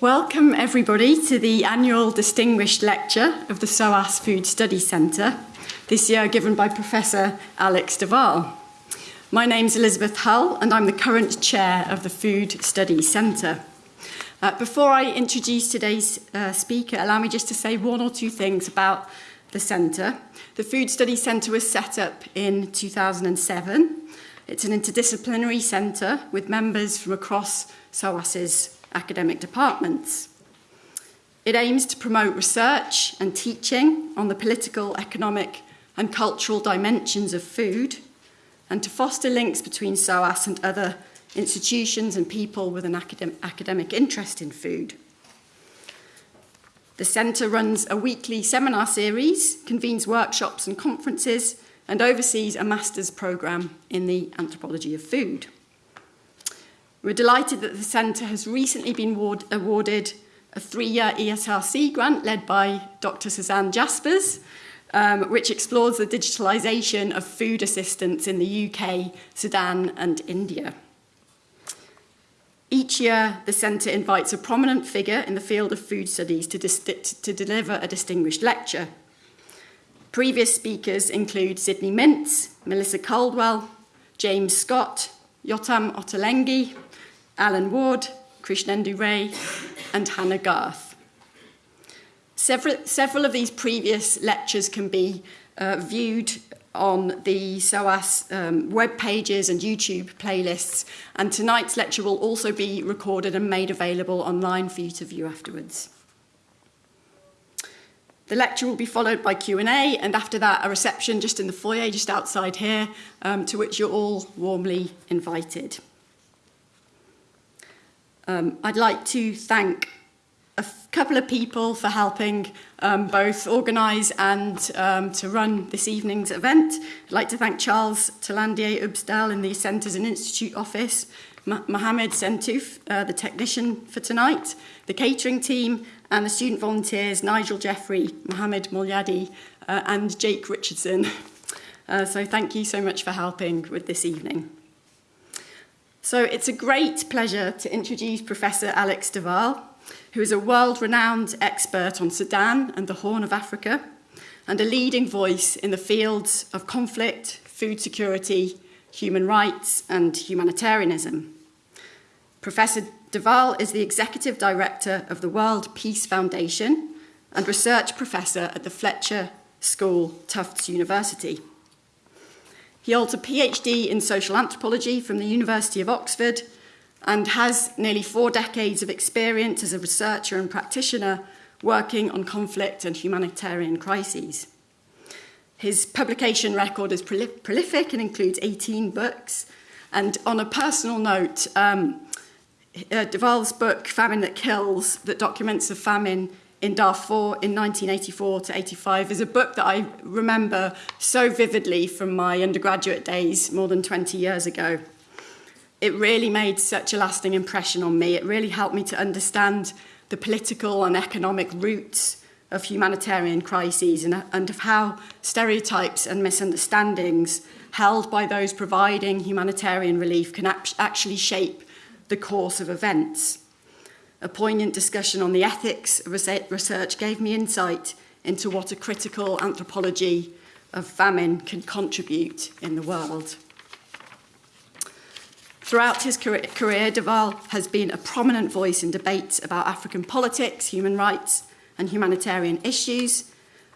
Welcome everybody to the annual Distinguished Lecture of the SOAS Food Study Centre, this year given by Professor Alex de Waal. My name's Elizabeth Hull and I'm the current chair of the Food Study Centre. Uh, before I introduce today's uh, speaker, allow me just to say one or two things about the centre. The Food Study Centre was set up in 2007. It's an interdisciplinary centre with members from across SOAS's academic departments. It aims to promote research and teaching on the political, economic and cultural dimensions of food and to foster links between SOAS and other institutions and people with an academ academic interest in food. The Centre runs a weekly seminar series, convenes workshops and conferences, and oversees a master's programme in the anthropology of food. We're delighted that the Centre has recently been awarded a three-year ESRC grant led by Dr. Susanne Jaspars, um, which explores the digitalisation of food assistance in the UK, Sudan and India. Each year, the Centre invites a prominent figure in the field of food studies to, to deliver a distinguished lecture. Previous speakers include Sidney Mintz, Melissa Caldwell, James Scott, Yotam Ottolenghi, Alan Warde, Krishnendu Ray, and Hanna Garth. Several, several of these previous lectures can be uh, viewed on the SOAS um, web pages and YouTube playlists, and tonight's lecture will also be recorded and made available online for you to view afterwards. The lecture will be followed by Q&A, and after that, a reception just in the foyer, just outside here, um, to which you're all warmly invited. Um, I'd like to thank a couple of people for helping um, both organise and um, to run this evening's event. I'd like to thank Charles Talandier Ubsdal in the Centres and Institute office, Mohammed Sentuf, uh, the technician for tonight, the catering team, and the student volunteers, Nigel Jeffrey, Mohammed Mulyadi, uh, and Jake Richardson. Uh, so thank you so much for helping with this evening. So it's a great pleasure to introduce Professor Alex de Waal, who is a world-renowned expert on Sudan and the Horn of Africa, and a leading voice in the fields of conflict, food security, human rights, and humanitarianism. Professor de Waal is the Executive Director of the World Peace Foundation and Research Professor at the Fletcher School, Tufts University. He holds a PhD in social anthropology from the University of Oxford and has nearly four decades of experience as a researcher and practitioner working on conflict and humanitarian crises. His publication record is prolific and includes 18 books. And on a personal note, um, uh, de Waal's book, Famine That Kills, that documents the famine in Darfur in 1984 to 85 is a book that I remember so vividly from my undergraduate days more than 20 years ago. It really made such a lasting impression on me. It really helped me to understand the political and economic roots of humanitarian crises and, and of how stereotypes and misunderstandings held by those providing humanitarian relief can actually shape the course of events. A poignant discussion on the ethics of research gave me insight into what a critical anthropology of famine can contribute in the world. Throughout his career, de Waal has been a prominent voice in debates about African politics, human rights and humanitarian issues.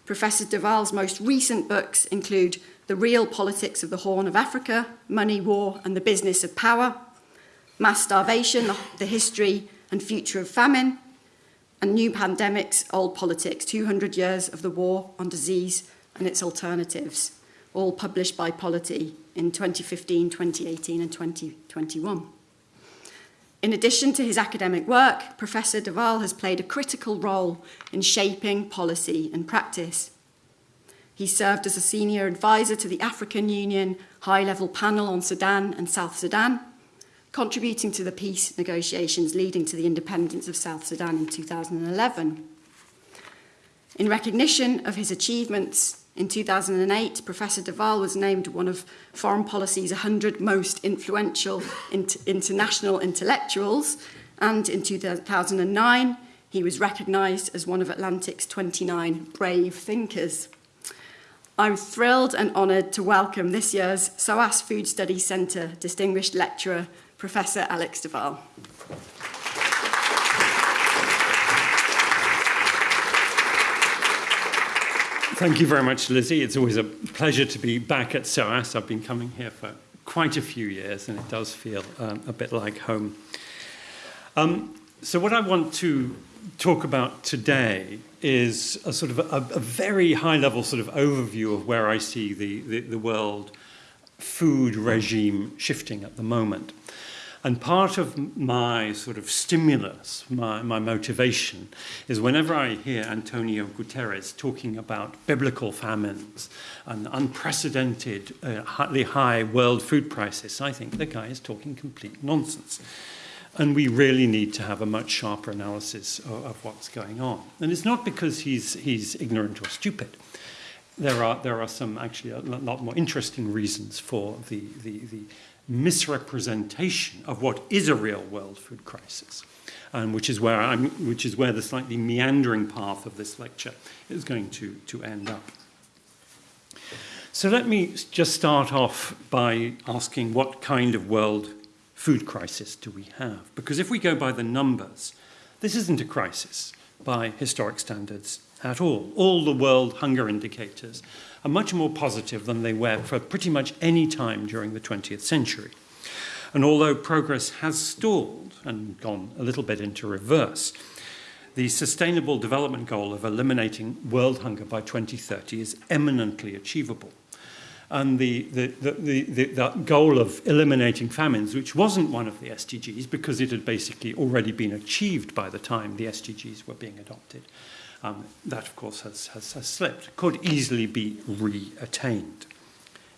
Professor de Waal's most recent books include The Real Politics of the Horn of Africa, Money, War and the Business of Power, Mass Starvation, the History and Future of Famine, and New Pandemics, Old Politics, 200 Years of the War on Disease and Its Alternatives, all published by Polity in 2015, 2018 and 2021. In addition to his academic work, Professor de Waal has played a critical role in shaping policy and practice. He served as a senior advisor to the African Union High-Level Panel on Sudan and South Sudan, contributing to the peace negotiations leading to the independence of South Sudan in 2011. In recognition of his achievements, in 2008, Professor de Waal was named one of Foreign Policy's 100 most influential international intellectuals, And in 2009, he was recognised as one of Atlantic's 29 brave thinkers. I'm thrilled and honoured to welcome this year's SOAS Food Studies Centre Distinguished Lecturer, Professor Alex de Waal. Thank you very much, Lizzie. It's always a pleasure to be back at SOAS. I've been coming here for quite a few years, and it does feel um, a bit like home. Um, so what I want to talk about today is a sort of a, a very high-level sort of overview of where I see the, the, the world food regime shifting at the moment. And part of my sort of stimulus, my, my motivation, is whenever I hear Antonio Guterres talking about biblical famines and unprecedented, uh, highly high world food prices, I think the guy is talking complete nonsense. And we really need to have a much sharper analysis of, of what's going on. And it's not because he's, he's ignorant or stupid. There are, there are some actually a lot more interesting reasons for the, the, the misrepresentation of what is a real world food crisis, and which is where I'm, which is where the slightly meandering path of this lecture is going to, to end up. So let me just start off by asking what kind of world food crisis do we have? Because if we go by the numbers, this isn't a crisis by historic standards at all. All the world hunger indicators are much more positive than they were for pretty much any time during the 20th century. And although progress has stalled and gone a little bit into reverse, the Sustainable Development Goal of eliminating world hunger by 2030 is eminently achievable. And the, the, the, the, goal of eliminating famines, which wasn't one of the SDGs because it had basically already been achieved by the time the SDGs were being adopted, um, that, of course, has, has, has slipped, could easily be re-attained.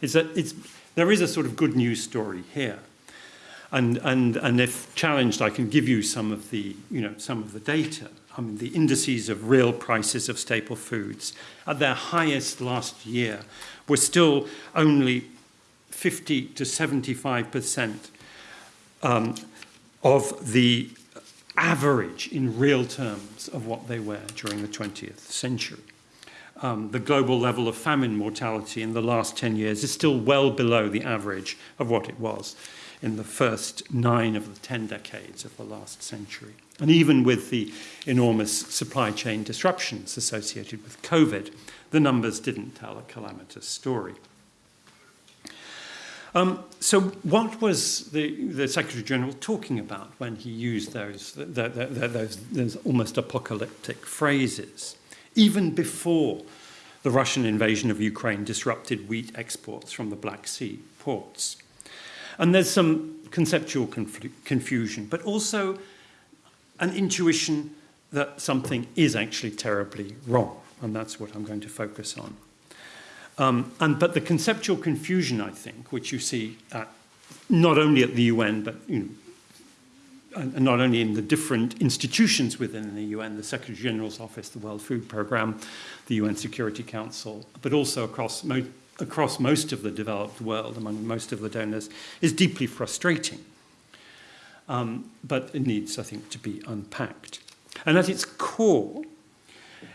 Is that it's, there is a sort of good news story here. And, and, and if challenged, I can give you some of the, you know, some of the data. I mean, the indices of real prices of staple foods at their highest last year were still only 50 to 75 percent um, of the average in real terms of what they were during the 20th century. Um, the global level of famine mortality in the last 10 years is still well below the average of what it was in the first nine of the 10 decades of the last century. And even with the enormous supply chain disruptions associated with COVID, the numbers didn't tell a calamitous story. Um, so what was the, the Secretary General talking about when he used those, the, the, those, those almost apocalyptic phrases? Even before the Russian invasion of Ukraine disrupted wheat exports from the Black Sea ports. And there's some conceptual conf confusion, but also an intuition that something is actually terribly wrong. And that's what I'm going to focus on. Um, and, but the conceptual confusion, I think, which you see at, not only at the UN, but you know, and not only in the different institutions within the UN, the Secretary General's Office, the World Food Programme, the UN Security Council, but also across, mo across most of the developed world, among most of the donors, is deeply frustrating. Um, but it needs, I think, to be unpacked. And at its core,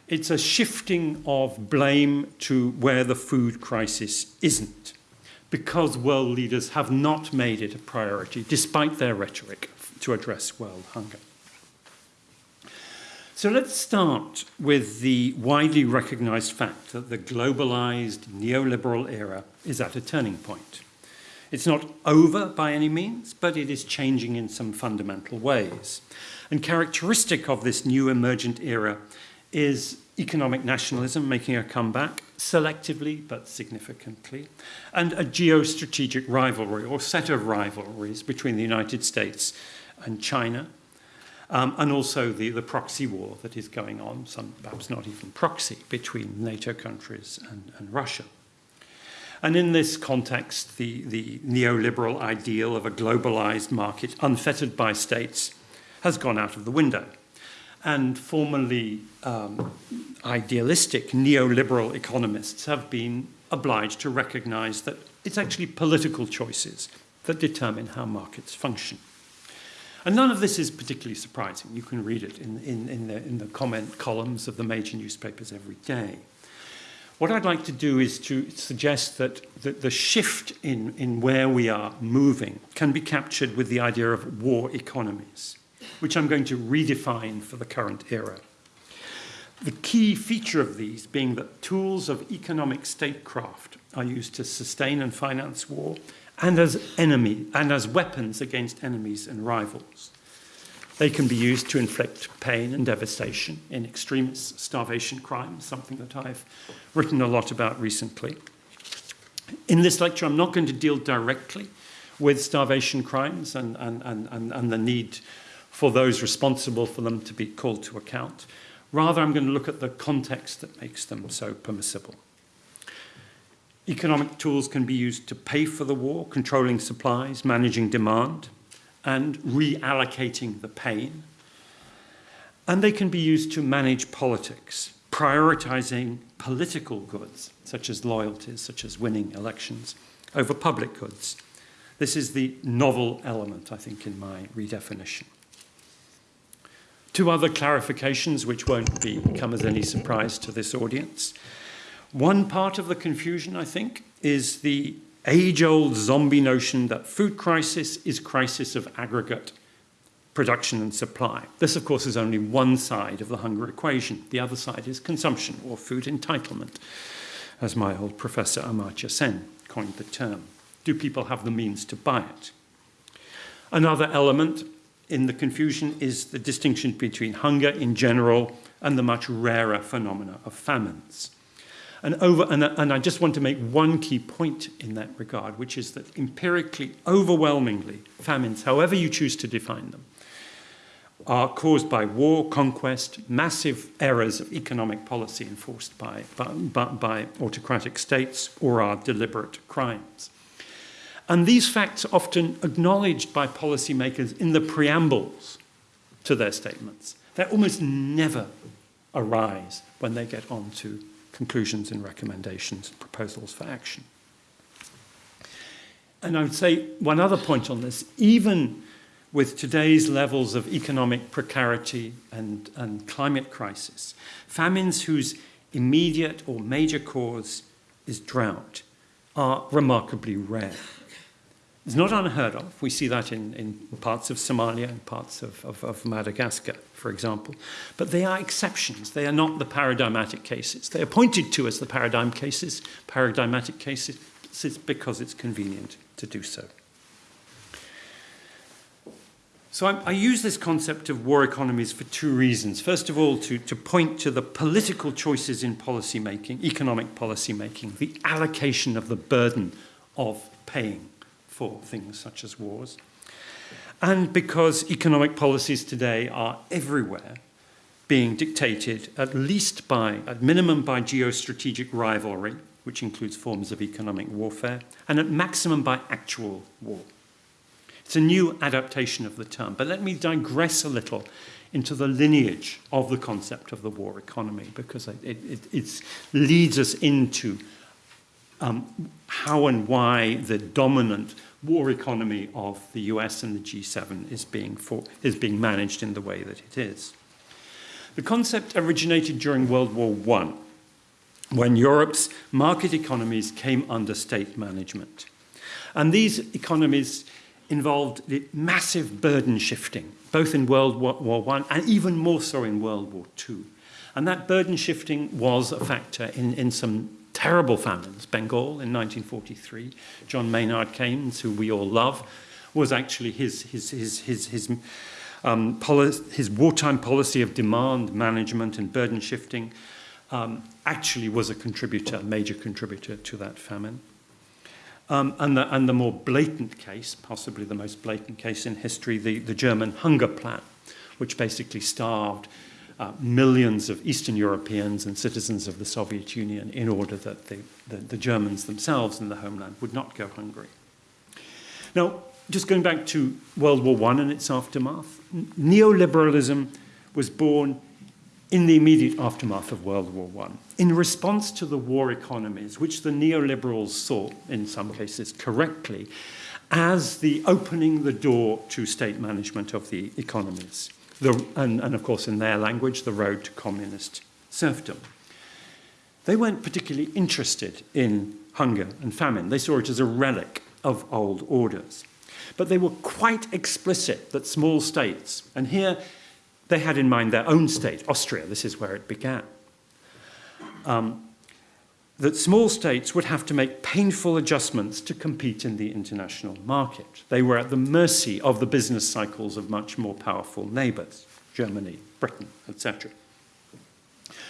it's a shifting of blame to where the food crisis isn't, because world leaders have not made it a priority, despite their rhetoric, to address world hunger. So let's start with the widely recognized fact that the globalized neoliberal era is at a turning point. It's not over by any means, but it is changing in some fundamental ways. And characteristic of this new emergent era is economic nationalism making a comeback, selectively but significantly, and a geostrategic rivalry or set of rivalries between the United States and China, um, and also the, the proxy war that is going on, some perhaps not even proxy, between NATO countries and, and Russia. And in this context, the, the neoliberal ideal of a globalized market unfettered by states has gone out of the window and formerly um, idealistic neoliberal economists have been obliged to recognize that it's actually political choices that determine how markets function. And none of this is particularly surprising. You can read it in, in, in, the, in the comment columns of the major newspapers every day. What I'd like to do is to suggest that the, the shift in, in where we are moving can be captured with the idea of war economies, which I'm going to redefine for the current era. The key feature of these being that tools of economic statecraft are used to sustain and finance war and as enemy and as weapons against enemies and rivals. They can be used to inflict pain and devastation in extremist starvation crimes, something that I've written a lot about recently. In this lecture, I'm not going to deal directly with starvation crimes and, and, and, and, the need for those responsible for them to be called to account. Rather, I'm going to look at the context that makes them so permissible. Economic tools can be used to pay for the war, controlling supplies, managing demand, and reallocating the pain. And they can be used to manage politics, prioritizing political goods, such as loyalties, such as winning elections, over public goods. This is the novel element, I think, in my redefinition. Two other clarifications which won't be, come as any surprise to this audience. One part of the confusion, I think, is the age-old zombie notion that food crisis is crisis of aggregate production and supply. This, of course, is only one side of the hunger equation. The other side is consumption, or food entitlement, as my old professor Amartya Sen coined the term. Do people have the means to buy it? Another element in the confusion is the distinction between hunger in general and the much rarer phenomena of famines. And, over, and, and I just want to make one key point in that regard, which is that empirically, overwhelmingly, famines, however you choose to define them, are caused by war, conquest, massive errors of economic policy enforced by, by, by autocratic states, or are deliberate crimes. And these facts are often acknowledged by policymakers in the preambles to their statements. They almost never arise when they get on to conclusions and recommendations and proposals for action. And I would say one other point on this, even with today's levels of economic precarity and, and climate crisis, famines whose immediate or major cause is drought are remarkably rare. It's not unheard of. We see that in, in parts of Somalia and parts of, of, of, Madagascar, for example. But they are exceptions. They are not the paradigmatic cases. They are pointed to as the paradigm cases, paradigmatic cases, because it's convenient to do so. So I, I, use this concept of war economies for two reasons. First of all, to, to point to the political choices in policy making, economic policy making, the allocation of the burden of paying for things such as wars. And because economic policies today are everywhere being dictated at least by, at minimum by geostrategic rivalry, which includes forms of economic warfare, and at maximum by actual war. It's a new adaptation of the term, but let me digress a little into the lineage of the concept of the war economy because it, it, leads us into um, how and why the dominant war economy of the US and the G7 is being, for, is being managed in the way that it is. The concept originated during World War I, when Europe's market economies came under state management. And these economies involved the massive burden shifting, both in World War I and even more so in World War II. And that burden shifting was a factor in, in some terrible famines. Bengal in 1943, John Maynard Keynes, who we all love, was actually his, his, his, his, his, um, his wartime policy of demand management and burden shifting um, actually was a contributor, a major contributor to that famine. Um, and, the, and the more blatant case, possibly the most blatant case in history, the, the German hunger plan, which basically starved uh, millions of Eastern Europeans and citizens of the Soviet Union in order that the, the, the Germans themselves in the homeland would not go hungry. Now, just going back to World War I and its aftermath, neoliberalism was born in the immediate aftermath of World War I, in response to the war economies, which the neoliberals saw, in some cases correctly, as the opening the door to state management of the economies. The, and, and of course, in their language, the road to communist serfdom. They weren't particularly interested in hunger and famine. They saw it as a relic of old orders. But they were quite explicit that small states, and here they had in mind their own state, Austria, this is where it began, um, that small states would have to make painful adjustments to compete in the international market. They were at the mercy of the business cycles of much more powerful neighbors, Germany, Britain, etc.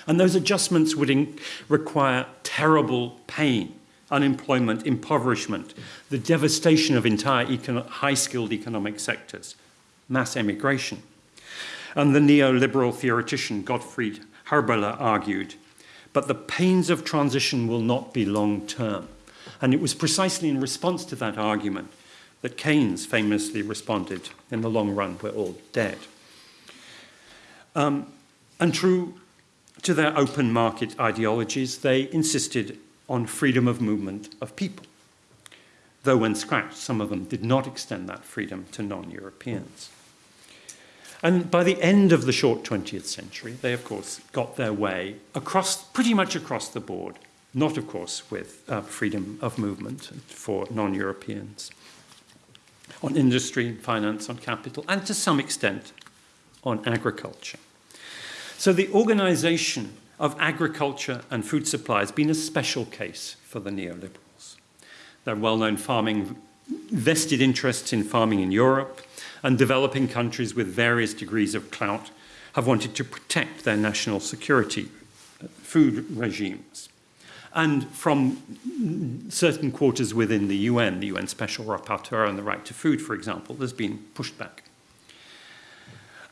And those adjustments would require terrible pain, unemployment, impoverishment, the devastation of entire high-skilled economic sectors, mass emigration. And the neoliberal theoretician Gottfried Haberler argued but the pains of transition will not be long term. And it was precisely in response to that argument that Keynes famously responded, in the long run, we're all dead. Um, and true to their open market ideologies, they insisted on freedom of movement of people. Though when scratched, some of them did not extend that freedom to non-Europeans. And by the end of the short 20th century, they, of course, got their way across, pretty much across the board, not, of course, with uh, freedom of movement for non-Europeans, on industry, finance, on capital, and to some extent on agriculture. So the organization of agriculture and food supply has been a special case for the neoliberals. Their well-known farming vested interests in farming in Europe, and developing countries with various degrees of clout have wanted to protect their national security uh, food regimes. And from certain quarters within the UN, the UN Special Rapporteur on the right to food, for example, there's been pushback.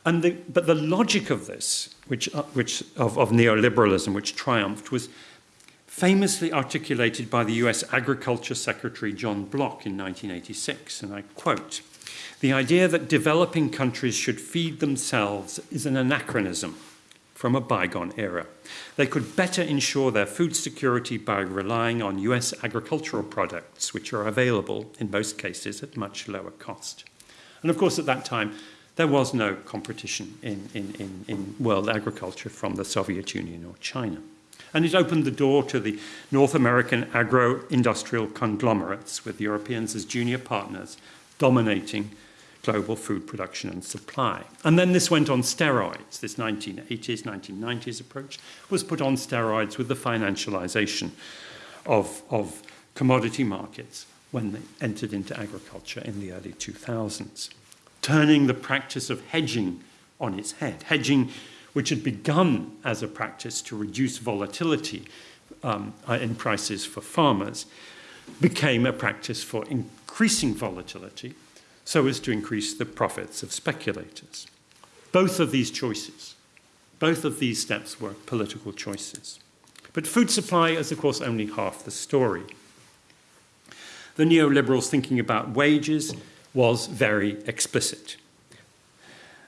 And the, but the logic of this, which, uh, which of, of neoliberalism, which triumphed, was famously articulated by the US Agriculture Secretary John Block in 1986, and I quote, the idea that developing countries should feed themselves is an anachronism from a bygone era. They could better ensure their food security by relying on US agricultural products, which are available in most cases at much lower cost. And of course, at that time, there was no competition in, in, in, in world agriculture from the Soviet Union or China. And it opened the door to the North American agro-industrial conglomerates with Europeans as junior partners dominating global food production and supply. And then this went on steroids. This 1980s, 1990s approach was put on steroids with the financialization of, of commodity markets when they entered into agriculture in the early 2000s, turning the practice of hedging on its head. Hedging, which had begun as a practice to reduce volatility um, in prices for farmers, became a practice for increasing volatility so as to increase the profits of speculators. Both of these choices, both of these steps were political choices. But food supply is, of course, only half the story. The neoliberals' thinking about wages was very explicit.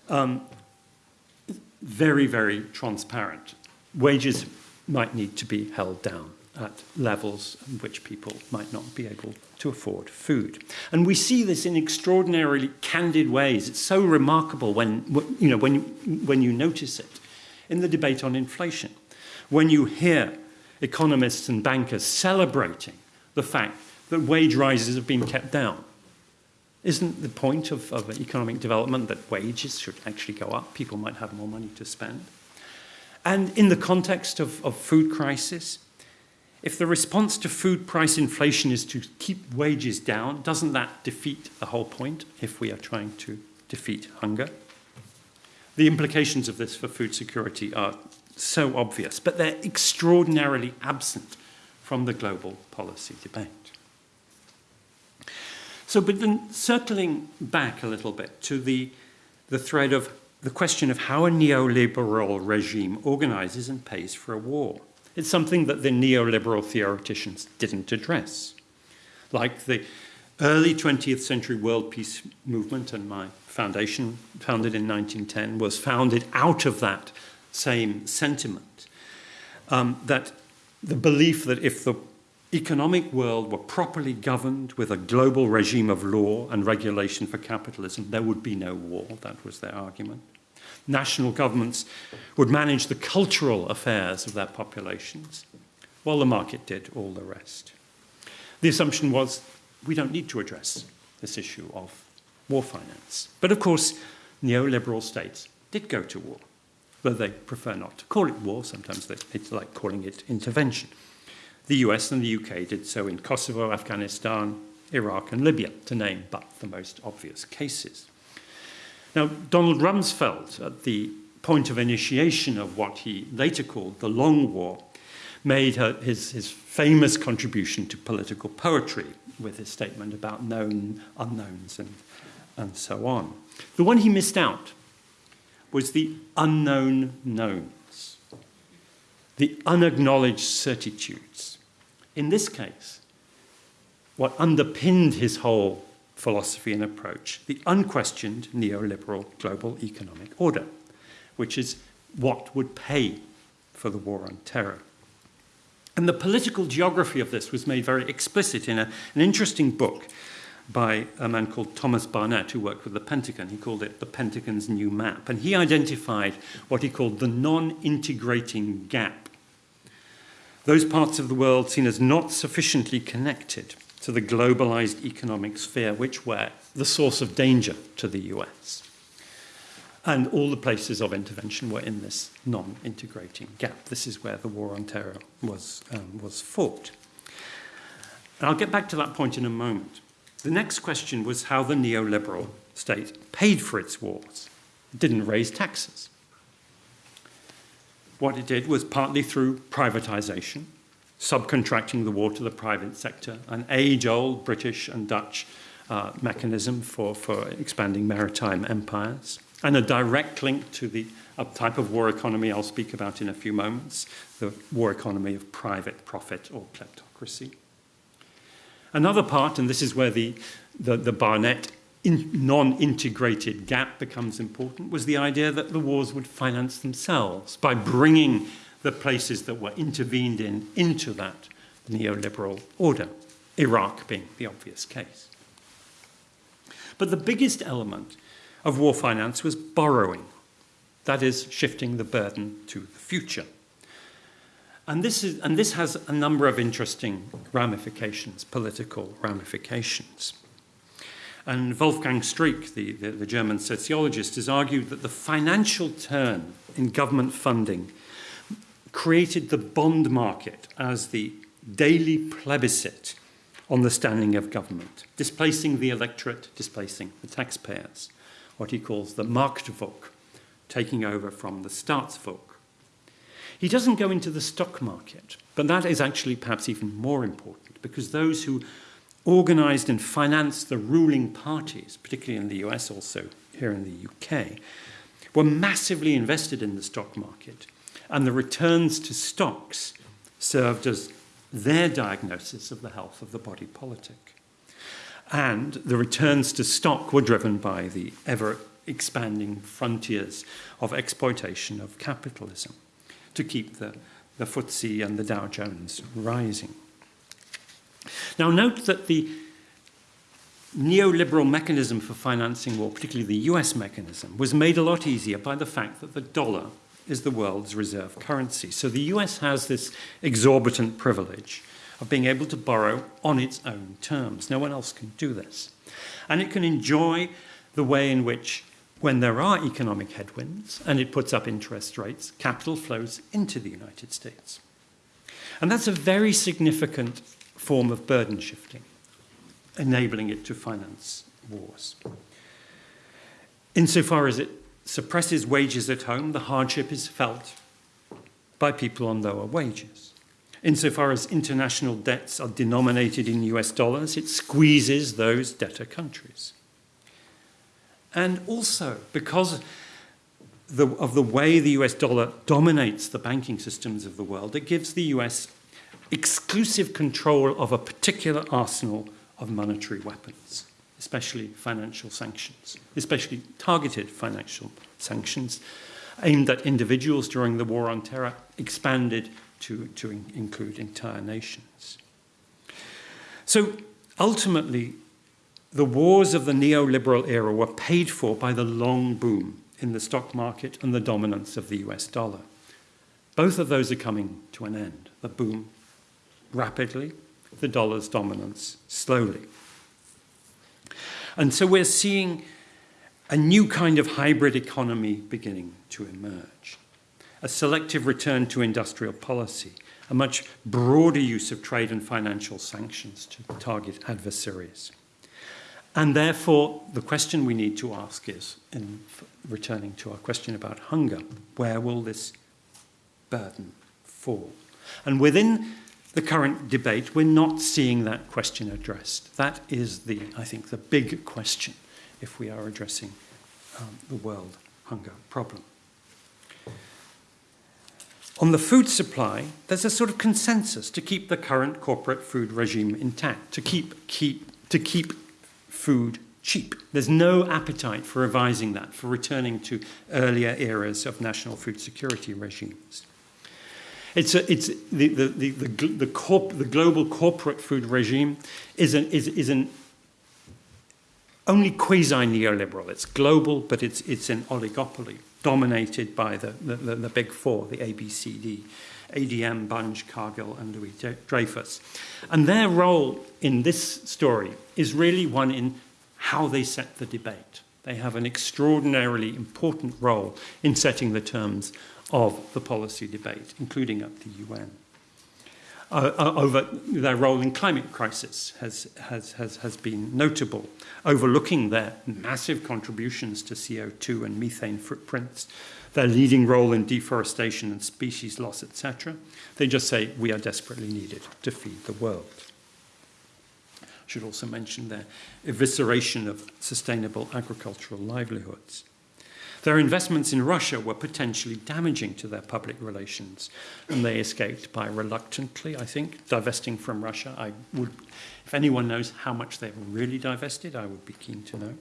Um, very, very transparent. Wages might need to be held down at levels in which people might not be able to afford food. And we see this in extraordinarily candid ways. It's so remarkable when, you know, when, when you notice it in the debate on inflation. When you hear economists and bankers celebrating the fact that wage rises have been kept down. Isn't the point of, of economic development that wages should actually go up? People might have more money to spend. And in the context of, of food crisis, if the response to food price inflation is to keep wages down, doesn't that defeat the whole point if we are trying to defeat hunger? The implications of this for food security are so obvious, but they're extraordinarily absent from the global policy debate. So, but then circling back a little bit to the, the thread of the question of how a neoliberal regime organizes and pays for a war. It's something that the neoliberal theoreticians didn't address. Like the early 20th century world peace movement and my foundation, founded in 1910, was founded out of that same sentiment. Um, that the belief that if the economic world were properly governed with a global regime of law and regulation for capitalism, there would be no war. That was their argument. National governments would manage the cultural affairs of their populations, while the market did all the rest. The assumption was we don't need to address this issue of war finance. But of course, neoliberal states did go to war, though they prefer not to call it war. Sometimes they, like calling it intervention. The US and the UK did so in Kosovo, Afghanistan, Iraq, and Libya, to name but the most obvious cases. Now, Donald Rumsfeld, at the point of initiation of what he later called the Long War, made his, his famous contribution to political poetry with his statement about known unknowns and, and so on. The one he missed out was the unknown knowns, the unacknowledged certitudes. In this case, what underpinned his whole philosophy and approach, the unquestioned neoliberal global economic order, which is what would pay for the war on terror. And the political geography of this was made very explicit in a, an interesting book by a man called Thomas Barnett, who worked with the Pentagon. He called it the Pentagon's New Map. And he identified what he called the non integrating gap. Those parts of the world seen as not sufficiently connected to the globalized economic sphere, which were the source of danger to the US. And all the places of intervention were in this non integrating gap. This is where the war on terror was, um, was fought. And I'll get back to that point in a moment. The next question was how the neoliberal state paid for its wars. It didn't raise taxes. What it did was partly through privatization, subcontracting the war to the private sector, an age old British and Dutch uh, mechanism for, for expanding maritime empires, and a direct link to the a type of war economy I'll speak about in a few moments the war economy of private profit or kleptocracy. Another part, and this is where the, the, the Barnett in non-integrated gap becomes important, was the idea that the wars would finance themselves by bringing the places that were intervened in into that neoliberal order, Iraq being the obvious case. But the biggest element of war finance was borrowing, that is, shifting the burden to the future. And this, is, and this has a number of interesting ramifications, political ramifications. And Wolfgang Streeck, the, the, the, German sociologist, has argued that the financial turn in government funding created the bond market as the daily plebiscite on the standing of government, displacing the electorate, displacing the taxpayers, what he calls the Marktvolk, taking over from the Staatsvolk. He doesn't go into the stock market, but that is actually perhaps even more important because those who organized and financed the ruling parties, particularly in the US, also here in the UK, were massively invested in the stock market, and the returns to stocks served as their diagnosis of the health of the body politic. And the returns to stock were driven by the ever expanding frontiers of exploitation of capitalism to keep the, the FTSE and the Dow Jones rising. Now, note that the neoliberal mechanism for financing war, particularly the US mechanism, was made a lot easier by the fact that the dollar is the world's reserve currency. So the US has this exorbitant privilege of being able to borrow on its own terms. No one else can do this. And it can enjoy the way in which when there are economic headwinds and it puts up interest rates, capital flows into the United States. And that's a very significant form of burden shifting, enabling it to finance wars. Insofar as it suppresses wages at home, the hardship is felt by people on lower wages. Insofar as international debts are denominated in US dollars, it squeezes those debtor countries. And also, because the, of the way the US dollar dominates the banking systems of the world, it gives the US exclusive control of a particular arsenal of monetary weapons, especially financial sanctions, especially targeted financial sanctions aimed at individuals during the war on terror, expanded to, to in include entire nations. So ultimately, the wars of the neoliberal era were paid for by the long boom in the stock market and the dominance of the US dollar. Both of those are coming to an end. The boom rapidly, the dollar's dominance slowly. And so we're seeing a new kind of hybrid economy beginning to emerge. A selective return to industrial policy, a much broader use of trade and financial sanctions to target adversaries. And therefore, the question we need to ask is, in returning to our question about hunger, where will this burden fall? And within the current debate, we're not seeing that question addressed. That is, the, I think, the big question if we are addressing um, the world hunger problem. On the food supply, there's a sort of consensus to keep the current corporate food regime intact, to keep, keep, to keep food cheap. There's no appetite for revising that, for returning to earlier eras of national food security regimes. It's, a, it's the, the, the, the, the, corp, the global corporate food regime is an, is, is an only quasi-neoliberal. It's global, but it's, it's an oligopoly dominated by the, the, the big four, the ABCD, ADM, Bunge, Cargill, and Louis Dreyfus. And their role in this story is really one in how they set the debate. They have an extraordinarily important role in setting the terms of the policy debate, including at the UN. Uh, uh, over their role in climate crisis has, has, has, has been notable, overlooking their massive contributions to CO2 and methane footprints, their leading role in deforestation and species loss, etc. They just say, we are desperately needed to feed the world. I should also mention their evisceration of sustainable agricultural livelihoods. Their investments in Russia were potentially damaging to their public relations, and they escaped by reluctantly, I think, divesting from Russia. I would, if anyone knows how much they've really divested, I would be keen to know.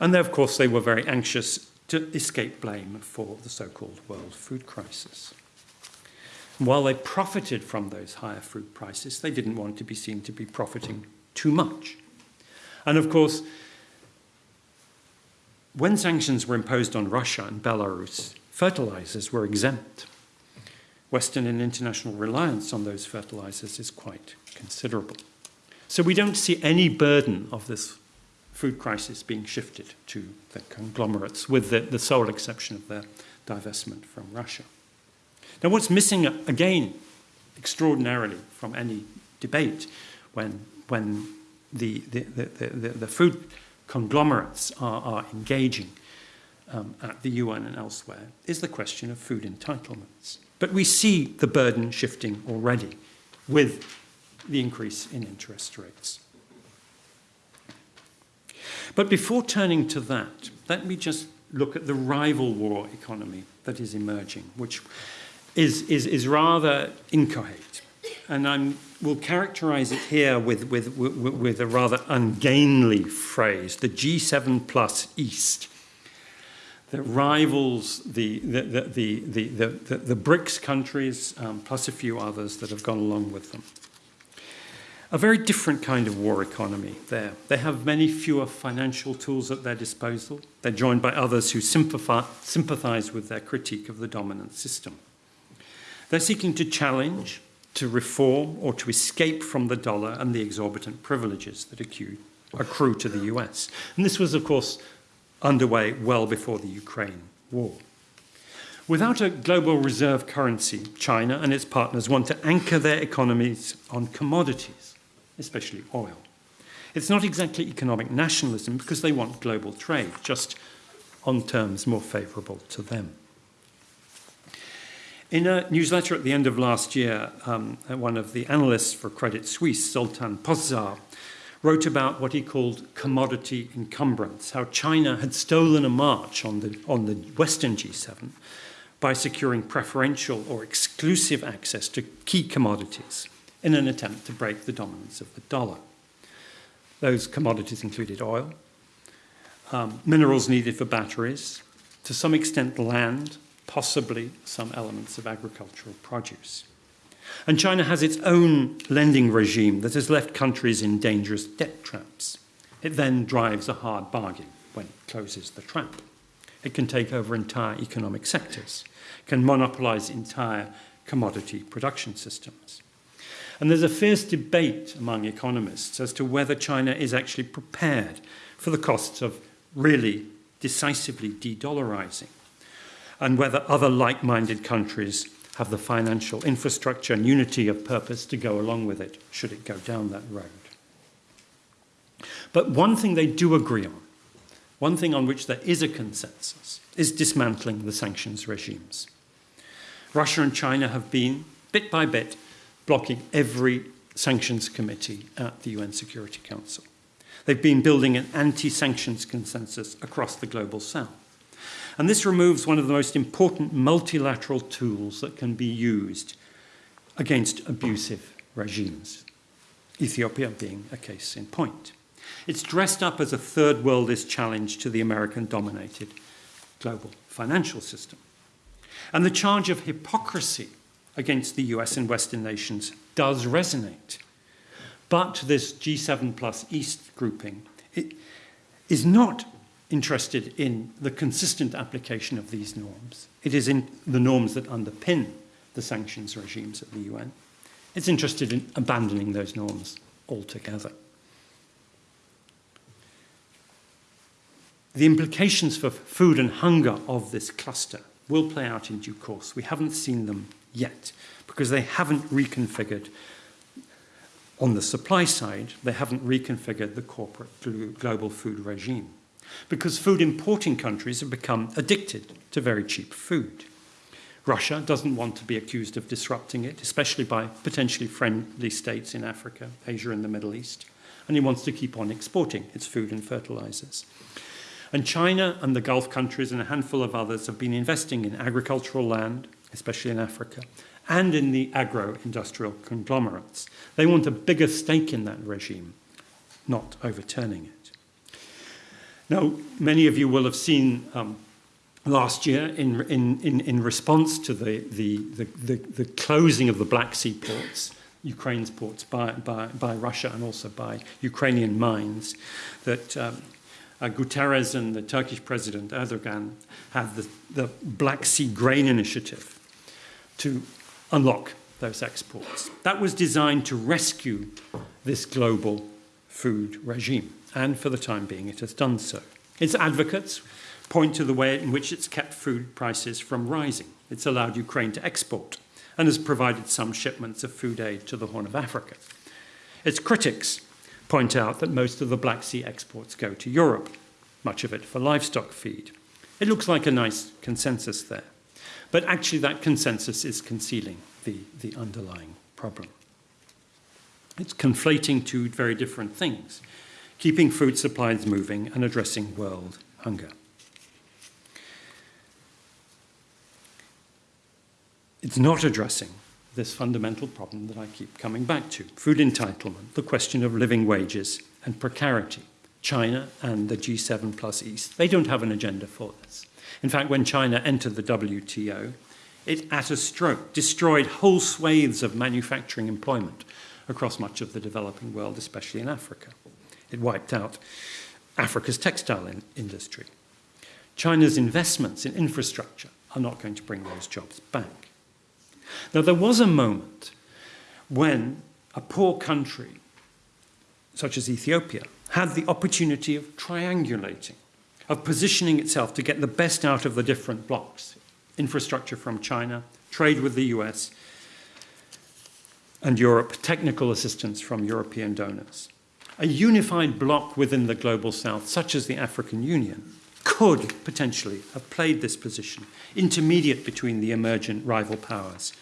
And then, of course, they were very anxious to escape blame for the so-called world food crisis. And while they profited from those higher food prices, they didn't want to be seen to be profiting too much. And of course, when sanctions were imposed on Russia and Belarus, fertilizers were exempt. Western and international reliance on those fertilizers is quite considerable. So we don't see any burden of this food crisis being shifted to the conglomerates, with the, the sole exception of their divestment from Russia. Now, what's missing again, extraordinarily, from any debate when, when the, the, the, the, the food conglomerates are, are engaging um, at the UN and elsewhere is the question of food entitlements. But we see the burden shifting already with the increase in interest rates. But before turning to that, let me just look at the rival war economy that is emerging, which is, is, is rather inchoate. And I will characterize it here with, with, with, with a rather ungainly phrase, the G7 plus East, that rivals the, the, the, the, the, the, the BRICS countries, um, plus a few others that have gone along with them. A very different kind of war economy there. They have many fewer financial tools at their disposal. They're joined by others who sympathize with their critique of the dominant system. They're seeking to challenge, to reform, or to escape from the dollar and the exorbitant privileges that accrue to the US. And this was, of course, underway well before the Ukraine war. Without a global reserve currency, China and its partners want to anchor their economies on commodities, especially oil. It's not exactly economic nationalism because they want global trade, just on terms more favorable to them. In a newsletter at the end of last year, um, one of the analysts for Credit Suisse, Zoltan Pozsar, wrote about what he called commodity encumbrance, how China had stolen a march on the, on the Western G7 by securing preferential or exclusive access to key commodities in an attempt to break the dominance of the dollar. Those commodities included oil, um, minerals needed for batteries, to some extent land, possibly some elements of agricultural produce. And China has its own lending regime that has left countries in dangerous debt traps. It then drives a hard bargain when it closes the trap. It can take over entire economic sectors, can monopolize entire commodity production systems. And there's a fierce debate among economists as to whether China is actually prepared for the costs of really decisively de-dollarizing and whether other like-minded countries have the financial infrastructure and unity of purpose to go along with it, should it go down that road. But one thing they do agree on, one thing on which there is a consensus, is dismantling the sanctions regimes. Russia and China have been, bit by bit, blocking every sanctions committee at the UN Security Council. They've been building an anti-sanctions consensus across the global south. And this removes one of the most important multilateral tools that can be used against abusive regimes, Ethiopia being a case in point. It's dressed up as a third worldist challenge to the American-dominated global financial system. And the charge of hypocrisy against the US and Western nations does resonate. But this G7 plus East grouping is not interested in the consistent application of these norms. It is in the norms that underpin the sanctions regimes at the UN. It's interested in abandoning those norms altogether. The implications for food and hunger of this cluster will play out in due course. We haven't seen them yet because they haven't reconfigured on the supply side, they haven't reconfigured the corporate global food regime because food importing countries have become addicted to very cheap food. Russia doesn't want to be accused of disrupting it, especially by potentially friendly states in Africa, Asia, and the Middle East. And it wants to keep on exporting its food and fertilizers. And China and the Gulf countries and a handful of others have been investing in agricultural land, especially in Africa, and in the agro-industrial conglomerates. They want a bigger stake in that regime, not overturning it. Now, many of you will have seen um, last year in, in, in, in response to the, the, the, the, the closing of the Black Sea ports, Ukraine's ports by, by, by Russia and also by Ukrainian mines, that um, uh, Guterres and the Turkish president Erdogan had the, the Black Sea Grain Initiative to unlock those exports. That was designed to rescue this global food regime and for the time being it has done so. Its advocates point to the way in which it's kept food prices from rising. It's allowed Ukraine to export and has provided some shipments of food aid to the Horn of Africa. Its critics point out that most of the Black Sea exports go to Europe, much of it for livestock feed. It looks like a nice consensus there, but actually that consensus is concealing the, the underlying problem. It's conflating two very different things keeping food supplies moving and addressing world hunger. It's not addressing this fundamental problem that I keep coming back to food entitlement, the question of living wages and precarity. China and the G7 plus East, they don't have an agenda for this. In fact, when China entered the WTO, it at a stroke destroyed whole swathes of manufacturing employment across much of the developing world, especially in Africa. It wiped out Africa's textile in industry. China's investments in infrastructure are not going to bring those jobs back. Now, there was a moment when a poor country, such as Ethiopia, had the opportunity of triangulating, of positioning itself to get the best out of the different blocks infrastructure from China, trade with the US, and Europe, technical assistance from European donors a unified bloc within the global south, such as the African Union, could potentially have played this position, intermediate between the emergent rival powers,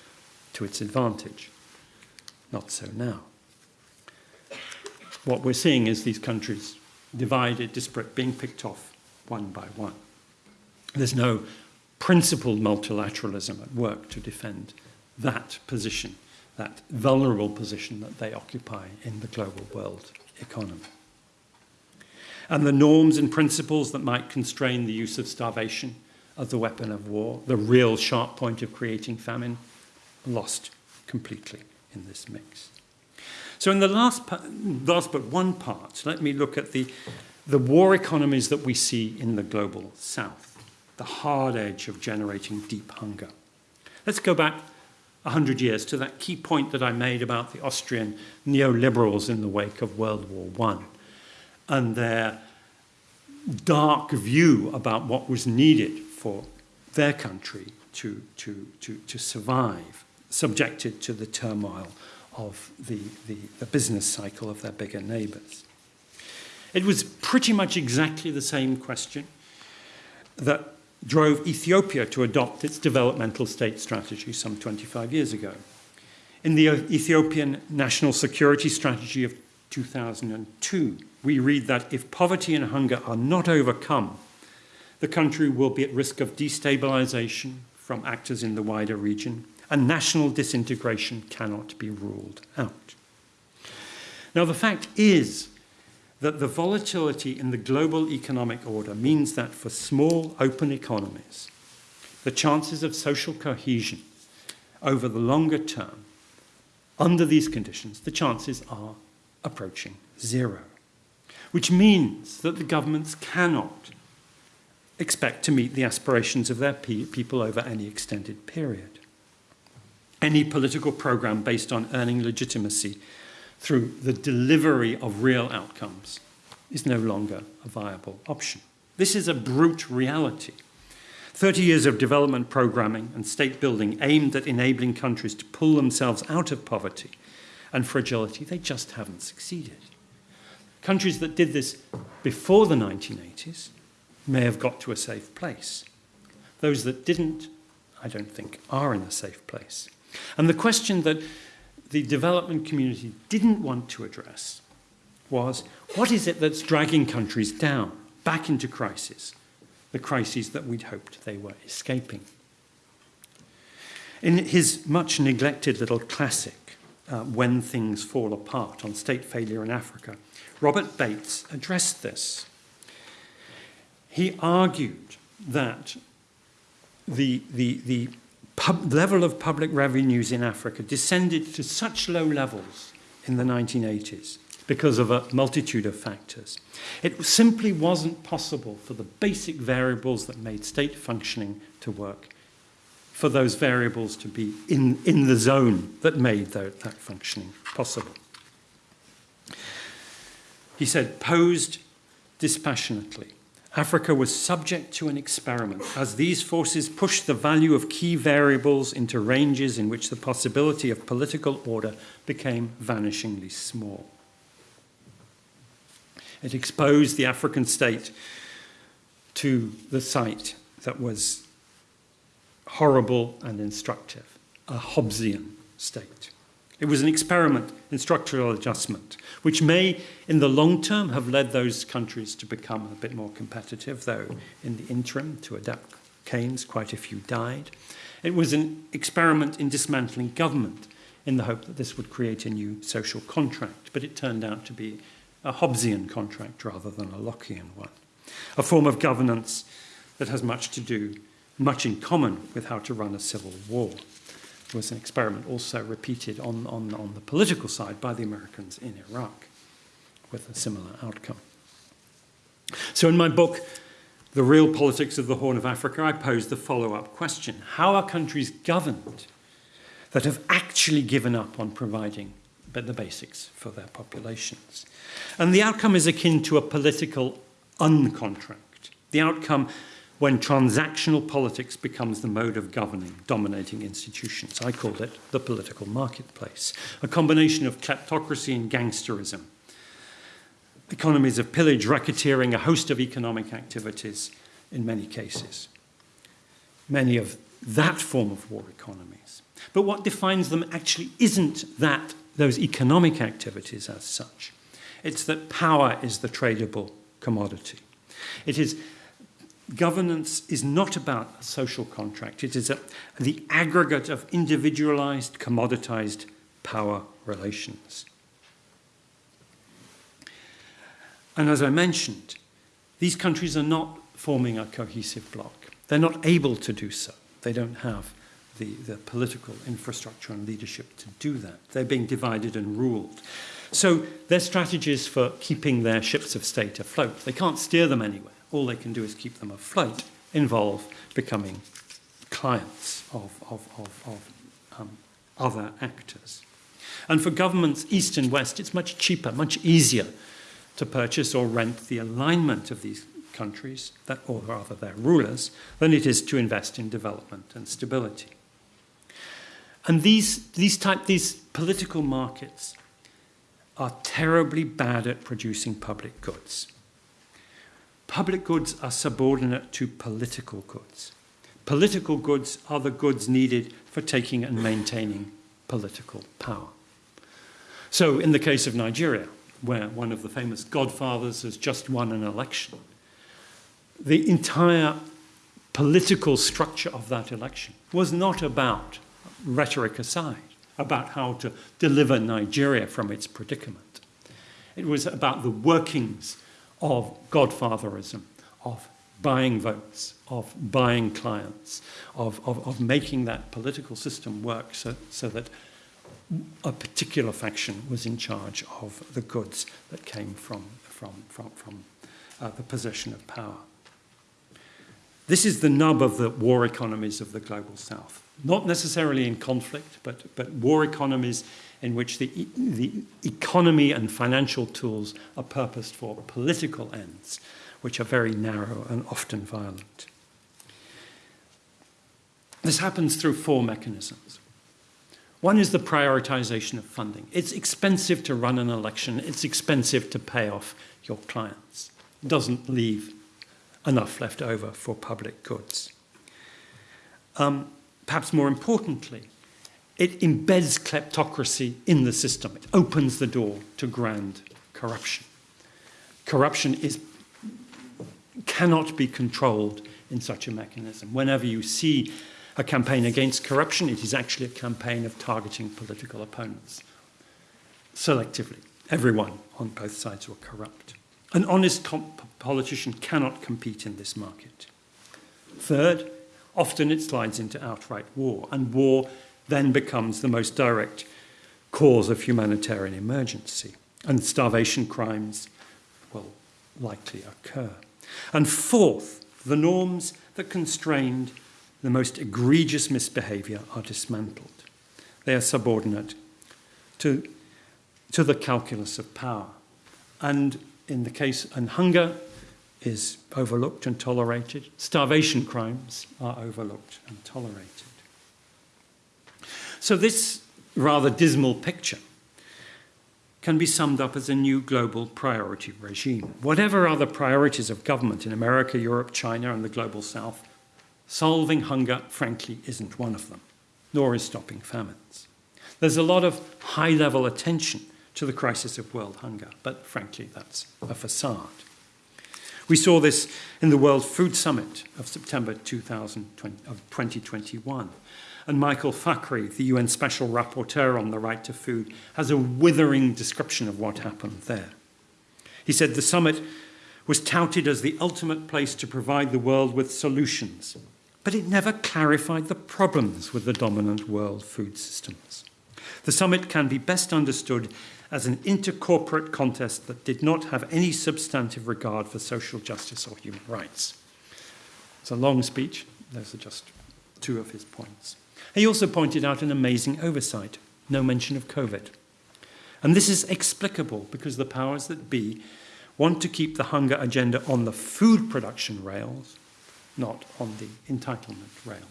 to its advantage. Not so now. What we're seeing is these countries divided, disparate, being picked off one by one. There's no principled multilateralism at work to defend that position, that vulnerable position that they occupy in the global world economy. And the norms and principles that might constrain the use of starvation as the weapon of war, the real sharp point of creating famine, lost completely in this mix. So in the last, last but one part, let me look at the, the war economies that we see in the global south, the hard edge of generating deep hunger. Let's go back 100 years to that key point that I made about the Austrian neoliberals in the wake of World War I and their dark view about what was needed for their country to, to, to, to survive, subjected to the turmoil of the, the, the business cycle of their bigger neighbours. It was pretty much exactly the same question that drove Ethiopia to adopt its developmental state strategy some 25 years ago. In the Ethiopian National Security Strategy of 2002, we read that if poverty and hunger are not overcome, the country will be at risk of destabilization from actors in the wider region, and national disintegration cannot be ruled out. Now, the fact is that the volatility in the global economic order means that for small, open economies, the chances of social cohesion over the longer term, under these conditions, the chances are approaching zero, which means that the governments cannot expect to meet the aspirations of their pe people over any extended period. Any political program based on earning legitimacy through the delivery of real outcomes is no longer a viable option. This is a brute reality. 30 years of development programming and state building aimed at enabling countries to pull themselves out of poverty and fragility, they just haven't succeeded. Countries that did this before the 1980s may have got to a safe place. Those that didn't, I don't think, are in a safe place. And the question that the development community didn't want to address was what is it that's dragging countries down, back into crisis, the crises that we'd hoped they were escaping? In his much neglected little classic, uh, When Things Fall Apart on State Failure in Africa, Robert Bates addressed this. He argued that the, the, the level of public revenues in Africa descended to such low levels in the 1980s because of a multitude of factors. It simply wasn't possible for the basic variables that made state functioning to work, for those variables to be in, in the zone that made that, that functioning possible. He said, posed dispassionately, Africa was subject to an experiment as these forces pushed the value of key variables into ranges in which the possibility of political order became vanishingly small. It exposed the African state to the sight that was horrible and instructive, a Hobbesian state. It was an experiment in structural adjustment, which may, in the long term, have led those countries to become a bit more competitive, though in the interim, to adapt Keynes, quite a few died. It was an experiment in dismantling government in the hope that this would create a new social contract, but it turned out to be a Hobbesian contract rather than a Lockean one, a form of governance that has much to do, much in common with how to run a civil war was an experiment also repeated on, on, on the political side by the Americans in Iraq with a similar outcome. So in my book, The Real Politics of the Horn of Africa, I pose the follow-up question. How are countries governed that have actually given up on providing the basics for their populations? And the outcome is akin to a political uncontract. The outcome when transactional politics becomes the mode of governing, dominating institutions. I call it the political marketplace, a combination of kleptocracy and gangsterism, economies of pillage, racketeering, a host of economic activities in many cases. Many of that form of war economies. But what defines them actually isn't that those economic activities as such. It's that power is the tradable commodity. It is governance is not about a social contract. It is a, the aggregate of individualized, commoditized power relations. And as I mentioned, these countries are not forming a cohesive bloc. They're not able to do so. They don't have the, the political infrastructure and leadership to do that. They're being divided and ruled. So their strategies for keeping their ships of state afloat, they can't steer them anywhere. All they can do is keep them afloat, involve becoming clients of, of, of, of um, other actors. And for governments, east and west, it's much cheaper, much easier to purchase or rent the alignment of these countries, that, or rather their rulers, than it is to invest in development and stability. And these, these, type, these political markets are terribly bad at producing public goods. Public goods are subordinate to political goods. Political goods are the goods needed for taking and maintaining political power. So, in the case of Nigeria, where one of the famous godfathers has just won an election, the entire political structure of that election was not about rhetoric aside, about how to deliver Nigeria from its predicament. It was about the workings of godfatherism, of buying votes, of buying clients, of, of, of making that political system work so, so that a particular faction was in charge of the goods that came from, from, from, from uh, the possession of power. This is the nub of the war economies of the global south. Not necessarily in conflict, but, but war economies in which the, the economy and financial tools are purposed for political ends, which are very narrow and often violent. This happens through four mechanisms. One is the prioritization of funding. It's expensive to run an election, it's expensive to pay off your clients. It doesn't leave enough left over for public goods. Um, perhaps more importantly, it embeds kleptocracy in the system. It opens the door to grand corruption. Corruption is, cannot be controlled in such a mechanism. Whenever you see a campaign against corruption, it is actually a campaign of targeting political opponents selectively. Everyone on both sides were corrupt. An honest politician cannot compete in this market. Third, often it slides into outright war, and war then becomes the most direct cause of humanitarian emergency, and starvation crimes will likely occur. And fourth, the norms that constrained the most egregious misbehavior are dismantled. They are subordinate to, to the calculus of power. And in the case, and hunger is overlooked and tolerated. Starvation crimes are overlooked and tolerated. So, this rather dismal picture can be summed up as a new global priority regime. Whatever are the priorities of government in America, Europe, China, and the global south, solving hunger, frankly, isn't one of them, nor is stopping famines. There's a lot of high level attention to the crisis of world hunger, but frankly, that's a facade. We saw this in the World Food Summit of September 2020, of 2021. And Michael Fakhri, the UN Special Rapporteur on the Right to Food, has a withering description of what happened there. He said the summit was touted as the ultimate place to provide the world with solutions, but it never clarified the problems with the dominant world food systems. The summit can be best understood as an intercorporate contest that did not have any substantive regard for social justice or human rights. It's a long speech, those are just two of his points. He also pointed out an amazing oversight no mention of COVID. And this is explicable because the powers that be want to keep the hunger agenda on the food production rails, not on the entitlement rails.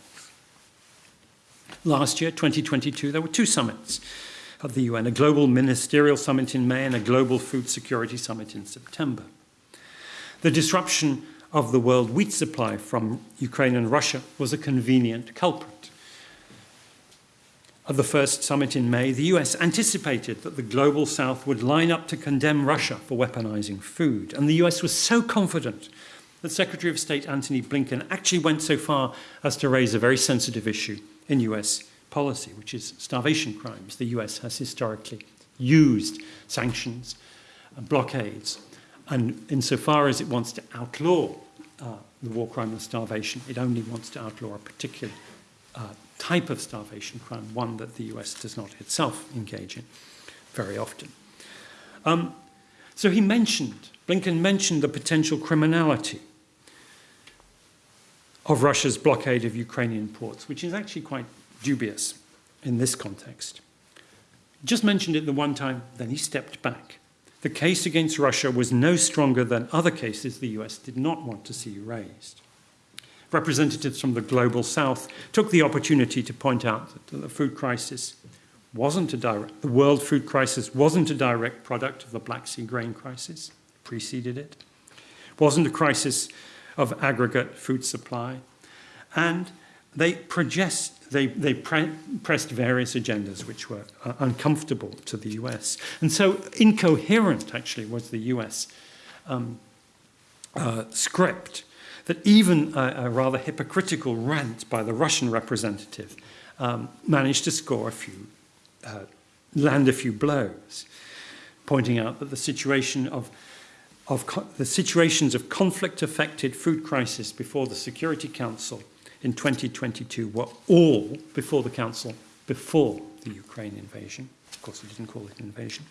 Last year, 2022, there were two summits of the UN, a global ministerial summit in May and a global food security summit in September. The disruption of the world wheat supply from Ukraine and Russia was a convenient culprit. At the first summit in May, the US anticipated that the global south would line up to condemn Russia for weaponizing food. And the US was so confident that Secretary of State Antony Blinken actually went so far as to raise a very sensitive issue in US policy, which is starvation crimes. The US has historically used sanctions and blockades, and insofar as it wants to outlaw uh, the war crime of starvation, it only wants to outlaw a particular uh, type of starvation crime, one that the US does not itself engage in very often. Um, so he mentioned, Blinken mentioned the potential criminality of Russia's blockade of Ukrainian ports, which is actually quite dubious in this context. Just mentioned it the one time, then he stepped back. The case against Russia was no stronger than other cases the US did not want to see raised. Representatives from the global south took the opportunity to point out that the food crisis wasn't a direct, the world food crisis wasn't a direct product of the Black Sea grain crisis, preceded it, wasn't a crisis of aggregate food supply, and they project, they, they pre pressed various agendas which were uh, uncomfortable to the US. And so incoherent, actually, was the US um, uh, script that even a, a, rather hypocritical rant by the Russian representative um, managed to score a few, uh, land a few blows, pointing out that the situation of of the situations of conflict-affected food crisis before the Security Council in 2022 were all before the Council, before the Ukraine invasion. Of course, he didn't call it an invasion.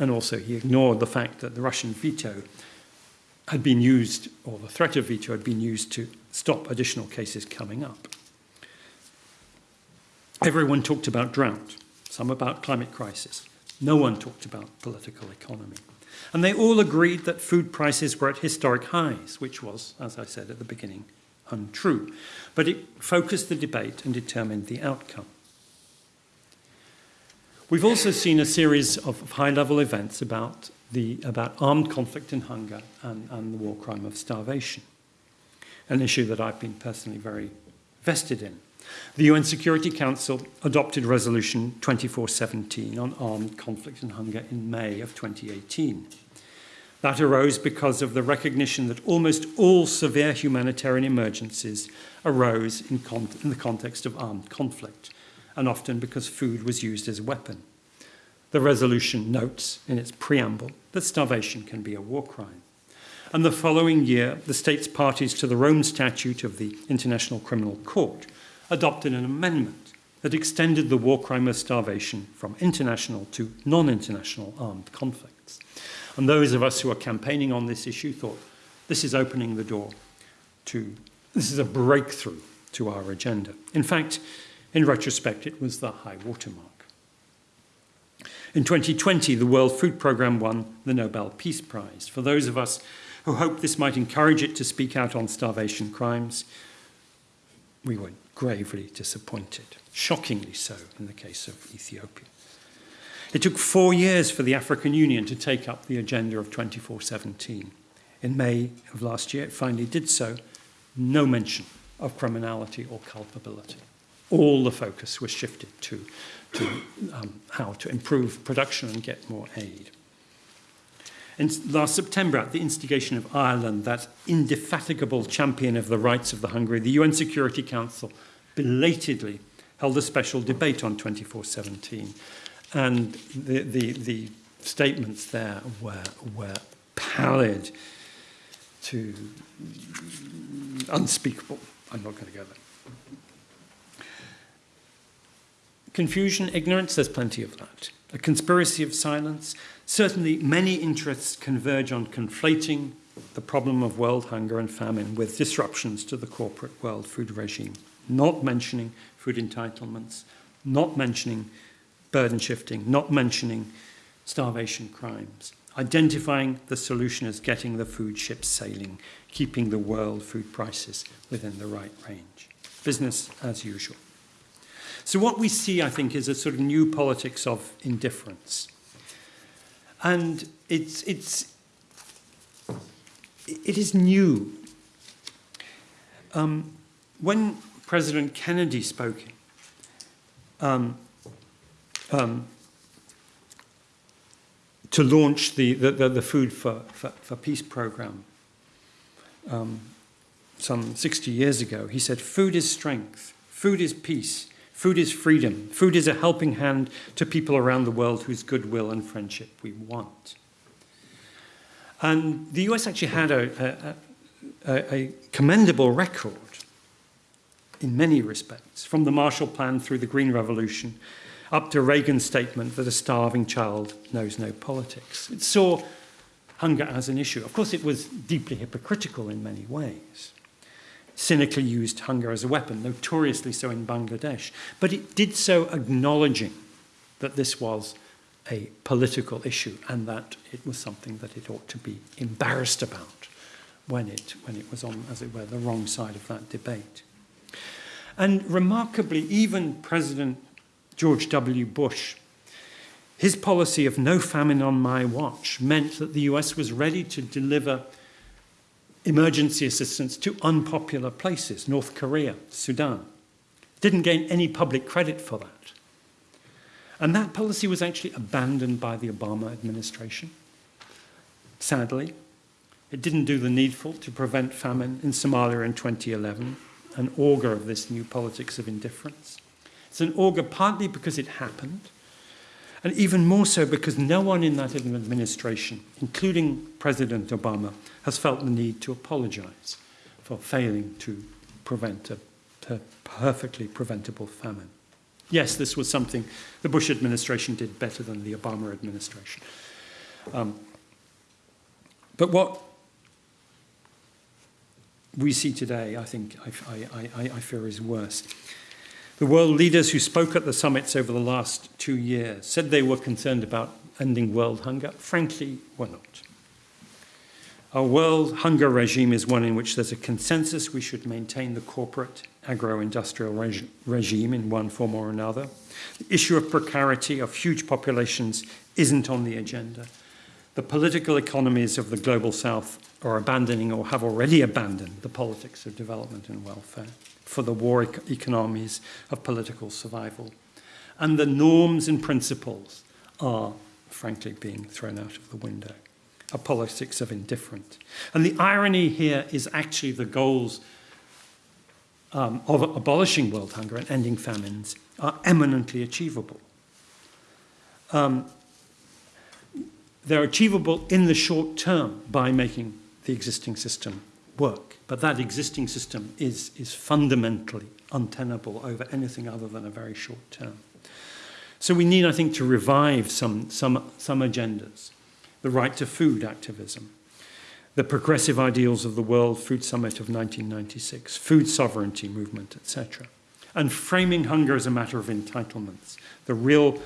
And also, he ignored the fact that the Russian veto had been used, or the threat of veto had been used to stop additional cases coming up. Everyone talked about drought, some about climate crisis. No one talked about political economy. And they all agreed that food prices were at historic highs, which was, as I said at the beginning, untrue. But it focused the debate and determined the outcome. We've also seen a series of high-level events about, the, about armed conflict and hunger and, and the war crime of starvation, an issue that I've been personally very vested in. The UN Security Council adopted Resolution 2417 on armed conflict and hunger in May of 2018. That arose because of the recognition that almost all severe humanitarian emergencies arose in, in, the context of armed conflict, and often because food was used as a weapon. The resolution notes in its preamble that starvation can be a war crime. And the following year, the states parties to the Rome Statute of the International Criminal Court adopted an amendment that extended the war crime of starvation from international to non-international armed conflicts. And those of us who are campaigning on this issue thought this is opening the door to, this is a breakthrough to our agenda. In fact, in retrospect, it was the high watermark. In 2020, the World Food Programme won the Nobel Peace Prize. For those of us who hoped this might encourage it to speak out on starvation crimes, we were gravely disappointed, shockingly so in the case of Ethiopia. It took four years for the African Union to take up the agenda of 2417. In May of last year, it finally did so. No mention of criminality or culpability. All the focus was shifted to, to um, how to improve production and get more aid. In last September, at the instigation of Ireland, that indefatigable champion of the rights of the hungry, the UN Security Council belatedly held a special debate on 2417 and the, the, the statements there were, were pallid to unspeakable. I'm not going to go there. Confusion, ignorance, there's plenty of that. A conspiracy of silence. Certainly, many interests converge on conflating the problem of world hunger and famine with disruptions to the corporate world food regime, not mentioning food entitlements, not mentioning burden shifting, not mentioning starvation crimes, identifying the solution as getting the food ships sailing, keeping the world food prices within the right range. Business as usual. So what we see, I think, is a sort of new politics of indifference. And it's, it's, it is new. Um, when President Kennedy spoke, um, um, to launch the, the, the Food for, for, for, Peace program um, some 60 years ago. He said, food is strength, food is peace, food is freedom, food is a helping hand to people around the world whose goodwill and friendship we want. And the US actually had a, a, a, commendable record in many respects, from the Marshall Plan through the Green Revolution, up to Reagan's statement that a starving child knows no politics. It saw hunger as an issue. Of course, it was deeply hypocritical in many ways. Cynically used hunger as a weapon, notoriously so in Bangladesh. But it did so acknowledging that this was a political issue and that it was something that it ought to be embarrassed about when it, when it was on, as it were, the wrong side of that debate. And remarkably, even President George W. Bush, his policy of no famine on my watch meant that the US was ready to deliver emergency assistance to unpopular places, North Korea, Sudan. Didn't gain any public credit for that. And that policy was actually abandoned by the Obama administration. Sadly, it didn't do the needful to prevent famine in Somalia in 2011 an augur of this new politics of indifference. It's an augur partly because it happened, and even more so because no one in that administration, including President Obama, has felt the need to apologize for failing to prevent a, perfectly preventable famine. Yes, this was something the Bush administration did better than the Obama administration. Um, but what we see today, I think, I, I, I, I fear is worse. The world leaders who spoke at the summits over the last two years said they were concerned about ending world hunger. Frankly, were not. Our world hunger regime is one in which there's a consensus we should maintain the corporate agro-industrial reg regime in one form or another. The issue of precarity of huge populations isn't on the agenda. The political economies of the global south are abandoning or have already abandoned the politics of development and welfare for the war economies of political survival. And the norms and principles are, frankly, being thrown out of the window. A politics of indifference. And the irony here is actually the goals um, of abolishing world hunger and ending famines are eminently achievable. Um, they're achievable in the short term by making the existing system work. But that existing system is, is fundamentally untenable over anything other than a very short term. So we need, I think, to revive some, some, some agendas. The right to food activism, the progressive ideals of the World Food Summit of 1996, food sovereignty movement, etc. And framing hunger as a matter of entitlements, the real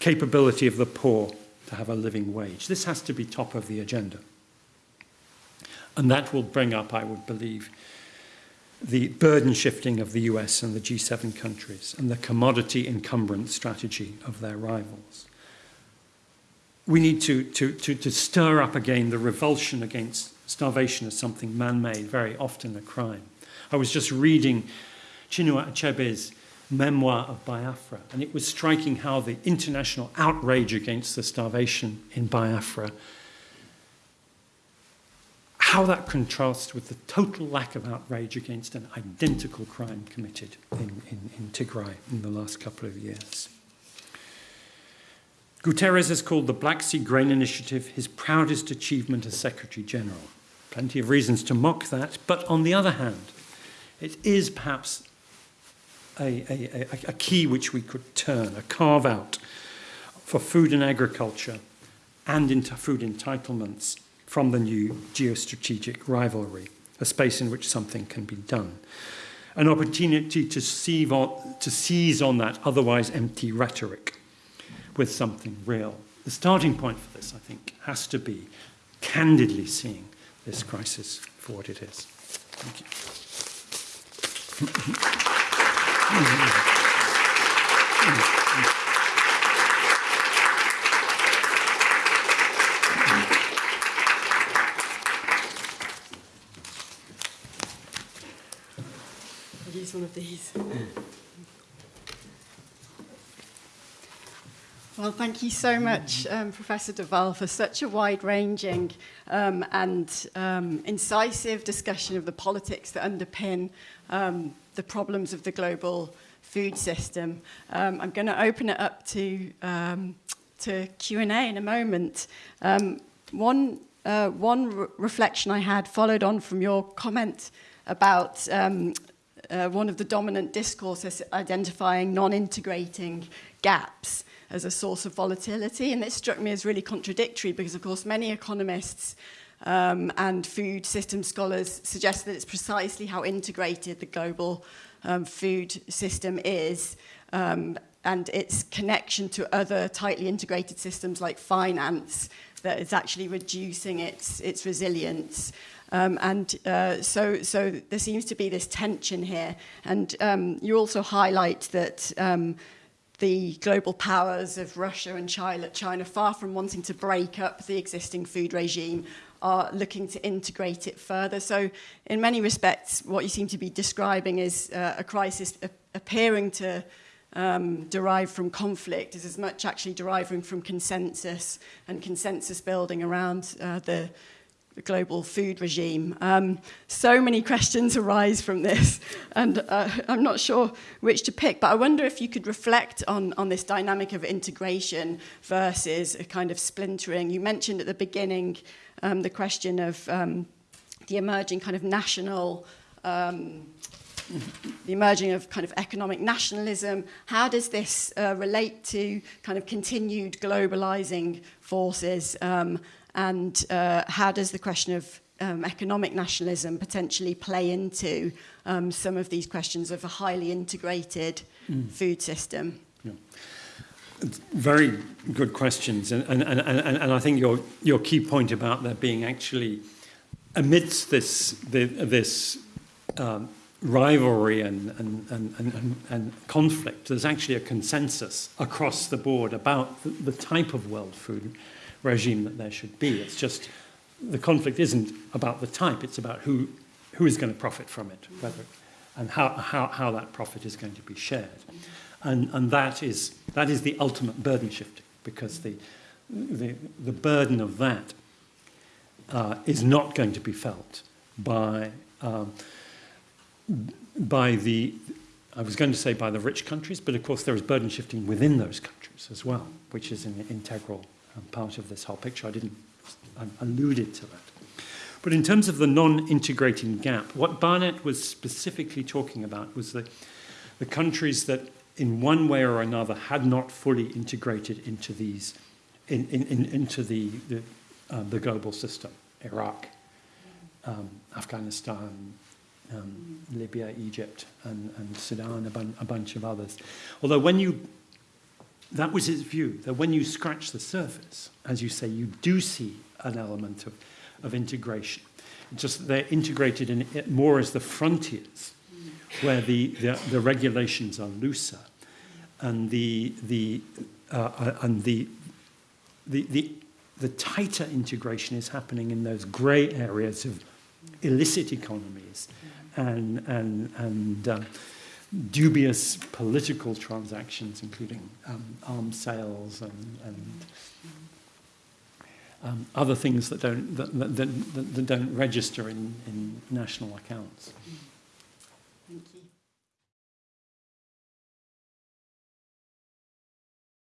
capability of the poor to have a living wage. This has to be top of the agenda. And that will bring up, I would believe, the burden shifting of the US and the G7 countries and the commodity encumbrance strategy of their rivals. We need to, to, to, to stir up again the revulsion against starvation as something man-made, very often a crime. I was just reading Chinua Achebe's memoir of Biafra, and it was striking how the international outrage against the starvation in Biafra how that contrasts with the total lack of outrage against an identical crime committed in, in, in Tigray in the last couple of years. Guterres has called the Black Sea Grain Initiative his proudest achievement as Secretary General. Plenty of reasons to mock that, but on the other hand, it is perhaps a, a, a, key which we could turn, a carve out for food and agriculture and into food entitlements from the new geostrategic rivalry, a space in which something can be done. An opportunity to, on, to seize on that otherwise empty rhetoric with something real. The starting point for this, I think, has to be candidly seeing this crisis for what it is. Thank you. Use one of these. Well, thank you so much, um, Professor de Waal, for such a wide-ranging um, and um, incisive discussion of the politics that underpin um, the problems of the global food system. Um, I'm going to open it up to, um, to Q&A in a moment. Um, one uh, one re reflection I had followed on from your comment about um, uh, one of the dominant discourses identifying non-integrating gaps as a source of volatility. And this struck me as really contradictory because, of course, many economists um, and food system scholars suggest that it's precisely how integrated the global um, food system is um, and its connection to other tightly integrated systems like finance that is actually reducing its, its resilience. Um, and uh, so, so there seems to be this tension here. And um, you also highlight that um, the global powers of Russia and China, China, far from wanting to break up the existing food regime, are looking to integrate it further. So, in many respects, what you seem to be describing is uh, a crisis appearing to um, derive from conflict is as much actually deriving from consensus and consensus building around uh, the, the global food regime. Um, so many questions arise from this, and uh, I'm not sure which to pick, but I wonder if you could reflect on, on this dynamic of integration versus a kind of splintering. You mentioned at the beginning um, the question of um, the emerging kind of national um, the emerging of kind of economic nationalism. How does this uh, relate to kind of continued globalizing forces? Um, and uh, how does the question of um, economic nationalism potentially play into um, some of these questions of a highly integrated mm. food system? Yeah. Very good questions. And, and, and, and, I think your, your key point about there being actually, amidst this, this um, rivalry and, and, and, and, and conflict, there's actually a consensus across the board about the, the type of world food regime that there should be. It's just the conflict isn't about the type, it's about who, who is going to profit from it, whether, and how, how, how that profit is going to be shared. And, and that, is, that is the ultimate burden shifting, because the, the, the burden of that uh, is not going to be felt by um, by the, I was going to say by the rich countries, but of course there is burden shifting within those countries as well, which is an integral um, part of this whole picture. I didn't, I alluded to that. But in terms of the non-integrating gap, what Barnett was specifically talking about was the, the countries that in one way or another had not fully integrated into these, in, in, in, into the, the, uh, the global system. Iraq, um, Afghanistan, um, Libya, Egypt, and, and Sudan, a, bun a bunch of others. Although when you, that was his view, that when you scratch the surface, as you say, you do see an element of, of integration. Just they're integrated in more as the frontiers, where the, the, the regulations are looser, and the, the, uh, uh and the, the, the, the tighter integration is happening in those grey areas of illicit economies and, and, and um, dubious political transactions, including um, arms sales and, and um, other things that don't, that, that, that, that don't register in, in national accounts.